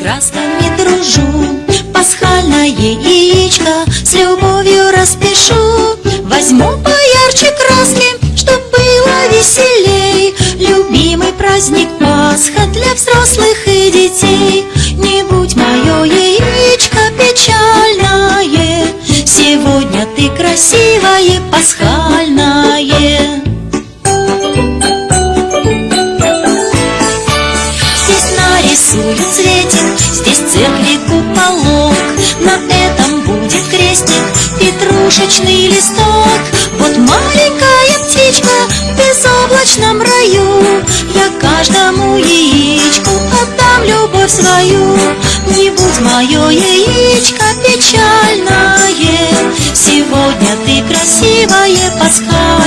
красками дружу. Пасхальное яичко с любовью распишу. Возьму поярче краски, чтоб было веселей. Любимый праздник Пасха для взрослых и детей. Не будь мое яичко печальное. Сегодня ты красивое, пасхальное нарисую цветик, здесь церкви куполок На этом будет крестик, петрушечный листок. Вот маленькая птичка в безоблачном раю. Я каждому яичку отдам любовь свою. Не будь мое яичко печальное. Сегодня ты красивое, пасхальное